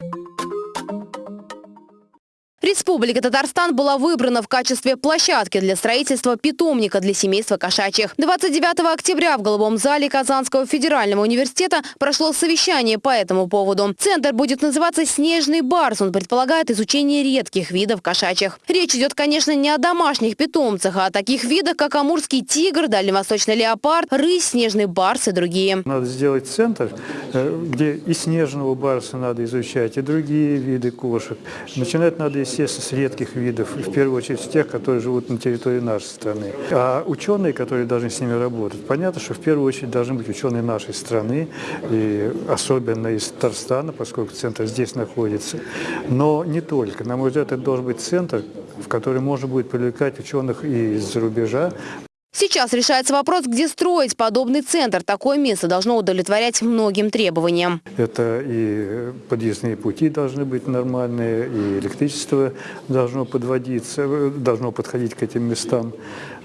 you Республика Татарстан была выбрана в качестве площадки для строительства питомника для семейства кошачьих. 29 октября в Голубом зале Казанского федерального университета прошло совещание по этому поводу. Центр будет называться «Снежный барс». Он предполагает изучение редких видов кошачьих. Речь идет, конечно, не о домашних питомцах, а о таких видах, как амурский тигр, дальневосточный леопард, рысь, снежный барс и другие. Надо сделать центр, э, где и снежного барса надо изучать, и другие виды кошек. Начинать надо, естественно, с редких видов, в первую очередь с тех, которые живут на территории нашей страны. А ученые, которые должны с ними работать, понятно, что в первую очередь должны быть ученые нашей страны, и особенно из Татарстана, поскольку центр здесь находится. Но не только. На мой взгляд, это должен быть центр, в который можно будет привлекать ученых из-за рубежа, Сейчас решается вопрос, где строить подобный центр. Такое место должно удовлетворять многим требованиям. Это и подъездные пути должны быть нормальные, и электричество должно подводиться, должно подходить к этим местам.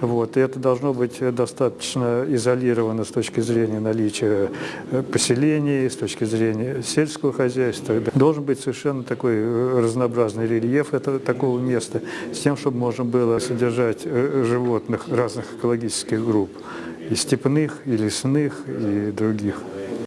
Вот. И это должно быть достаточно изолировано с точки зрения наличия поселений, с точки зрения сельского хозяйства. Должен быть совершенно такой разнообразный рельеф этого, такого места, с тем, чтобы можно было содержать э, животных разных экологических экологических групп, и степных, и лесных, и других.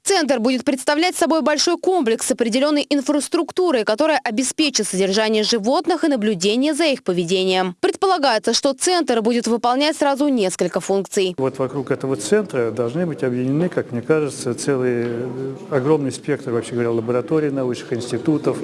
Центр будет представлять собой большой комплекс с определенной инфраструктурой, которая обеспечит содержание животных и наблюдение за их поведением. Предполагается, что центр будет выполнять сразу несколько функций. Вот вокруг этого центра должны быть объединены, как мне кажется, целый э, огромный спектр, вообще говоря, лабораторий научных институтов,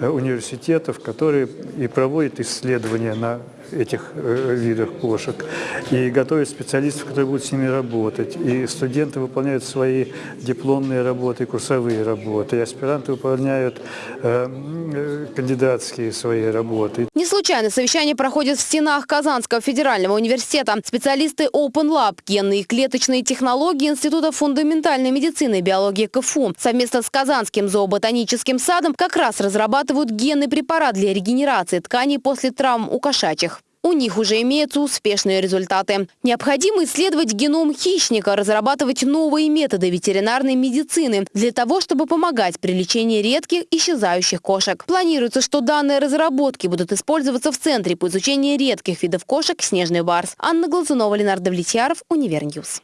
э, университетов, которые и проводят исследования на этих э, видах кошек, и готовят специалистов, которые будут с ними работать. И студенты выполняют свои дипломные работы, курсовые работы, и аспиранты выполняют э, э, кандидатские свои работы. Не случайно совещание проходит в стенах Казанского федерального университета. Специалисты Open Lab, генные и клеточные технологии Института фундаментальной медицины и биологии КФУ совместно с Казанским зооботаническим садом как раз разрабатывают генный препарат для регенерации тканей после травм у кошачьих. У них уже имеются успешные результаты. Необходимо исследовать геном хищника, разрабатывать новые методы ветеринарной медицины для того, чтобы помогать при лечении редких исчезающих кошек. Планируется, что данные разработки будут использоваться в Центре по изучению редких видов кошек «Снежный барс». Анна Глазунова, Ленардо Влетьяров, Univer News.